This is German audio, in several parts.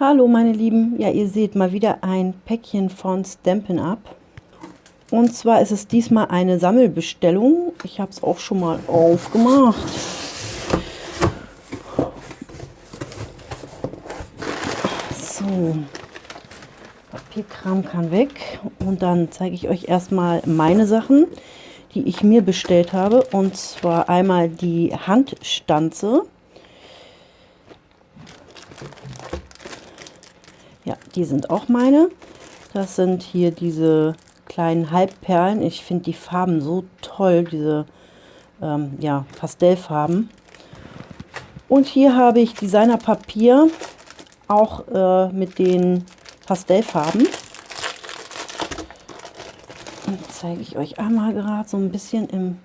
Hallo meine Lieben, ja ihr seht mal wieder ein Päckchen von Stampin' Up. Und zwar ist es diesmal eine Sammelbestellung. Ich habe es auch schon mal aufgemacht. So, Papierkram kann weg. Und dann zeige ich euch erstmal meine Sachen, die ich mir bestellt habe. Und zwar einmal die Handstanze. Ja, die sind auch meine. Das sind hier diese kleinen Halbperlen. Ich finde die Farben so toll, diese ähm, ja, Pastellfarben. Und hier habe ich Designerpapier, auch äh, mit den Pastellfarben. Zeige ich euch einmal gerade so ein bisschen im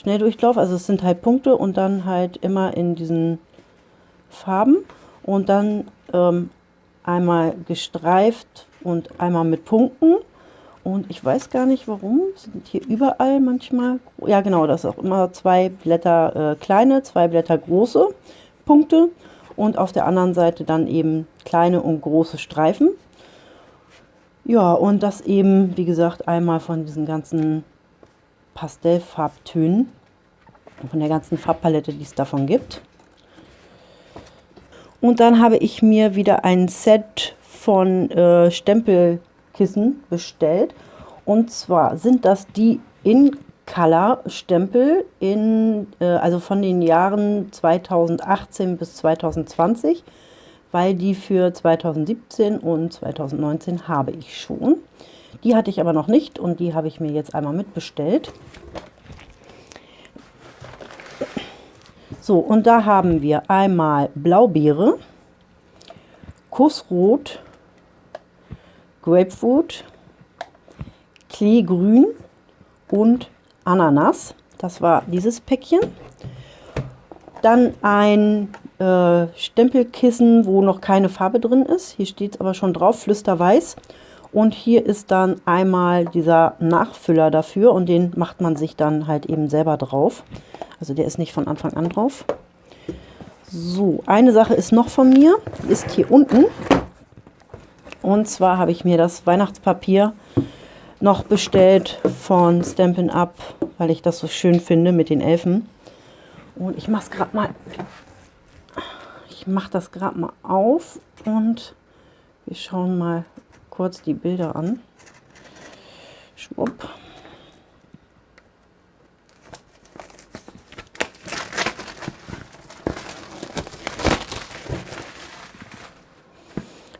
Schnelldurchlauf. Also es sind halt Punkte und dann halt immer in diesen Farben. Und dann ähm, einmal gestreift und einmal mit Punkten. Und ich weiß gar nicht warum, sind hier überall manchmal, ja genau, das ist auch immer zwei Blätter äh, kleine, zwei Blätter große Punkte und auf der anderen Seite dann eben kleine und große Streifen. Ja, und das eben, wie gesagt, einmal von diesen ganzen Pastellfarbtönen, von der ganzen Farbpalette, die es davon gibt. Und dann habe ich mir wieder ein Set von äh, Stempelkissen bestellt. Und zwar sind das die In Color Stempel in, äh, also von den Jahren 2018 bis 2020, weil die für 2017 und 2019 habe ich schon. Die hatte ich aber noch nicht und die habe ich mir jetzt einmal mitbestellt. So, und da haben wir einmal Blaubeere, Kussrot, Grapefruit, Kleegrün und Ananas. Das war dieses Päckchen. Dann ein äh, Stempelkissen, wo noch keine Farbe drin ist. Hier steht es aber schon drauf, Flüsterweiß. Und hier ist dann einmal dieser Nachfüller dafür und den macht man sich dann halt eben selber drauf. Also der ist nicht von Anfang an drauf. So, eine Sache ist noch von mir, ist hier unten. Und zwar habe ich mir das Weihnachtspapier noch bestellt von Stampin' Up, weil ich das so schön finde mit den Elfen. Und ich mache es gerade mal, ich mache das gerade mal auf und wir schauen mal kurz die Bilder an. Schwupp.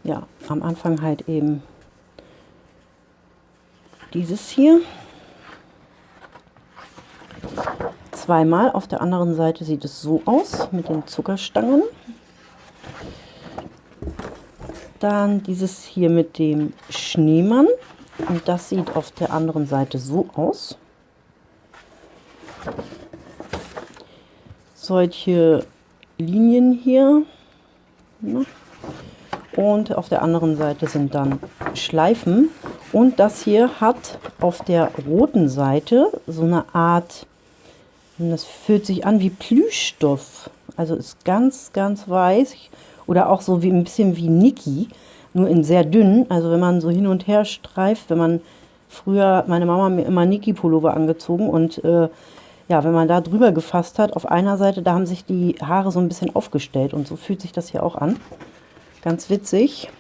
ja, am Anfang halt eben dieses hier. Zweimal. Auf der anderen Seite sieht es so aus mit den Zuckerstangen. Dann dieses hier mit dem Schneemann. Und das sieht auf der anderen Seite so aus. Solche Linien hier. Ne? und auf der anderen Seite sind dann Schleifen und das hier hat auf der roten Seite so eine Art, das fühlt sich an wie Plüschstoff, also ist ganz, ganz weiß oder auch so wie ein bisschen wie Niki, nur in sehr dünn, also wenn man so hin und her streift, wenn man früher, meine Mama mir immer Niki-Pullover angezogen und äh, ja, wenn man da drüber gefasst hat, auf einer Seite, da haben sich die Haare so ein bisschen aufgestellt und so fühlt sich das hier auch an. Ganz witzig.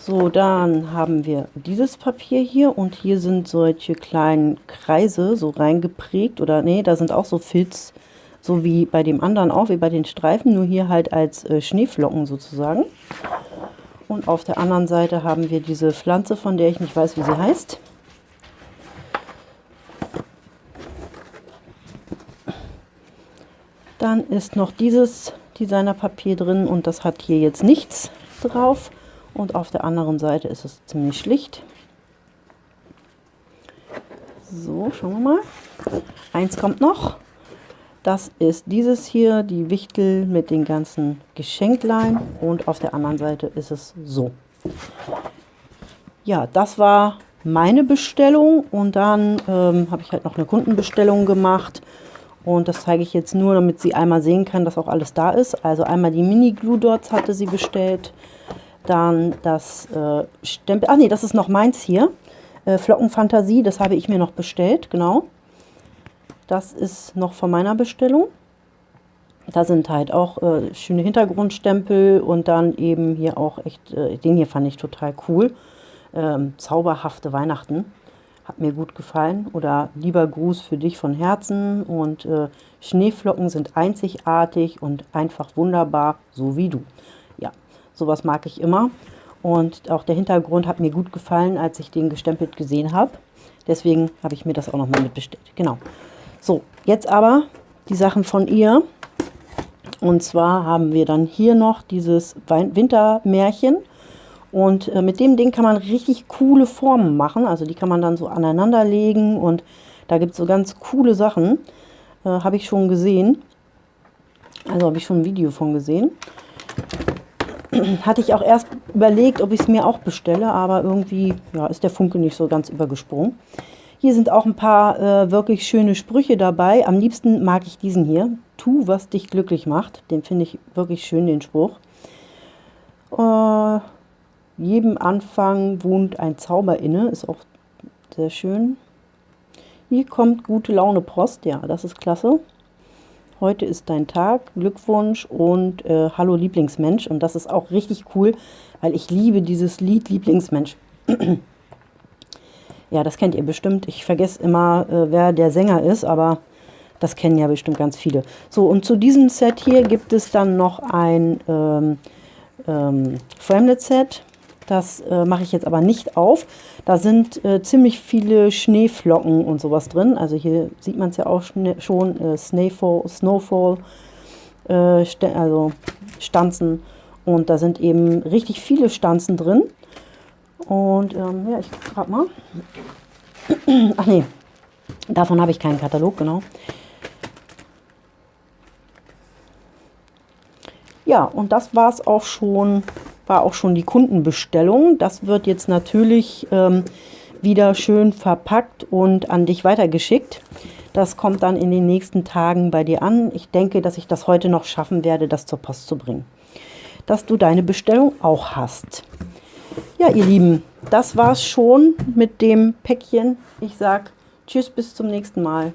So, dann haben wir dieses Papier hier und hier sind solche kleinen Kreise so reingeprägt oder nee, da sind auch so Filz, so wie bei dem anderen auch, wie bei den Streifen, nur hier halt als äh, Schneeflocken sozusagen. Und auf der anderen Seite haben wir diese Pflanze, von der ich nicht weiß, wie sie heißt. Dann ist noch dieses Designerpapier drin und das hat hier jetzt nichts drauf. Und auf der anderen Seite ist es ziemlich schlicht. So, schauen wir mal. Eins kommt noch. Das ist dieses hier, die Wichtel mit den ganzen Geschenklein. Und auf der anderen Seite ist es so. Ja, das war meine Bestellung und dann ähm, habe ich halt noch eine Kundenbestellung gemacht und das zeige ich jetzt nur, damit sie einmal sehen kann, dass auch alles da ist. Also einmal die Mini Glue Dots hatte sie bestellt, dann das äh, Stempel, ach nee, das ist noch meins hier, äh, Flockenfantasie, das habe ich mir noch bestellt, genau. Das ist noch von meiner Bestellung. Da sind halt auch äh, schöne Hintergrundstempel und dann eben hier auch echt, äh, den hier fand ich total cool. Ähm, zauberhafte Weihnachten. Hat mir gut gefallen. Oder lieber Gruß für dich von Herzen. Und äh, Schneeflocken sind einzigartig und einfach wunderbar, so wie du. Ja, sowas mag ich immer. Und auch der Hintergrund hat mir gut gefallen, als ich den gestempelt gesehen habe. Deswegen habe ich mir das auch nochmal mitbestellt. Genau. So, jetzt aber die Sachen von ihr. Und zwar haben wir dann hier noch dieses Wintermärchen. Und äh, mit dem Ding kann man richtig coole Formen machen. Also die kann man dann so aneinander legen und da gibt es so ganz coole Sachen. Äh, habe ich schon gesehen. Also habe ich schon ein Video von gesehen. Hatte ich auch erst überlegt, ob ich es mir auch bestelle, aber irgendwie ja, ist der Funke nicht so ganz übergesprungen. Hier sind auch ein paar äh, wirklich schöne Sprüche dabei. Am liebsten mag ich diesen hier. Tu, was dich glücklich macht. Den finde ich wirklich schön, den Spruch. Äh, jedem Anfang wohnt ein Zauber inne. Ist auch sehr schön. Hier kommt gute Laune Post. Ja, das ist klasse. Heute ist dein Tag. Glückwunsch und äh, Hallo Lieblingsmensch. Und das ist auch richtig cool, weil ich liebe dieses Lied Lieblingsmensch. Ja, das kennt ihr bestimmt. Ich vergesse immer, äh, wer der Sänger ist, aber das kennen ja bestimmt ganz viele. So, und zu diesem Set hier gibt es dann noch ein ähm, ähm, Framelit-Set. Das äh, mache ich jetzt aber nicht auf. Da sind äh, ziemlich viele Schneeflocken und sowas drin. Also hier sieht man es ja auch schon, äh, Snowfall, Snowfall äh, also Stanzen. Und da sind eben richtig viele Stanzen drin. Und ähm, ja, ich gucke gerade mal. Ach nee, davon habe ich keinen Katalog, genau. Ja, und das war es auch schon, war auch schon die Kundenbestellung. Das wird jetzt natürlich ähm, wieder schön verpackt und an dich weitergeschickt. Das kommt dann in den nächsten Tagen bei dir an. Ich denke, dass ich das heute noch schaffen werde, das zur Post zu bringen. Dass du deine Bestellung auch hast. Ja, ihr Lieben, das war's schon mit dem Päckchen. Ich sag Tschüss, bis zum nächsten Mal.